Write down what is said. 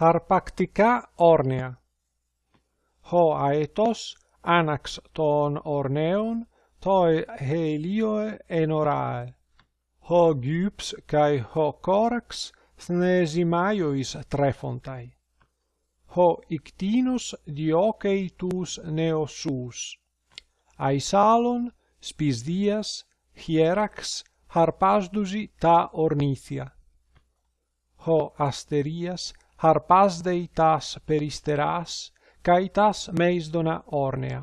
Harpactica ornea. Ho aetos anax ton orneon toi helioe enorae. Ho gyps kai ho corax thnesimaios trefontai. Ho ictinus diocei tus neosus. Aisalon spisdias hierax harpasdusi ta ornithia. Ho asterias harpas deitas peristeras, kaitas meisdona ornea.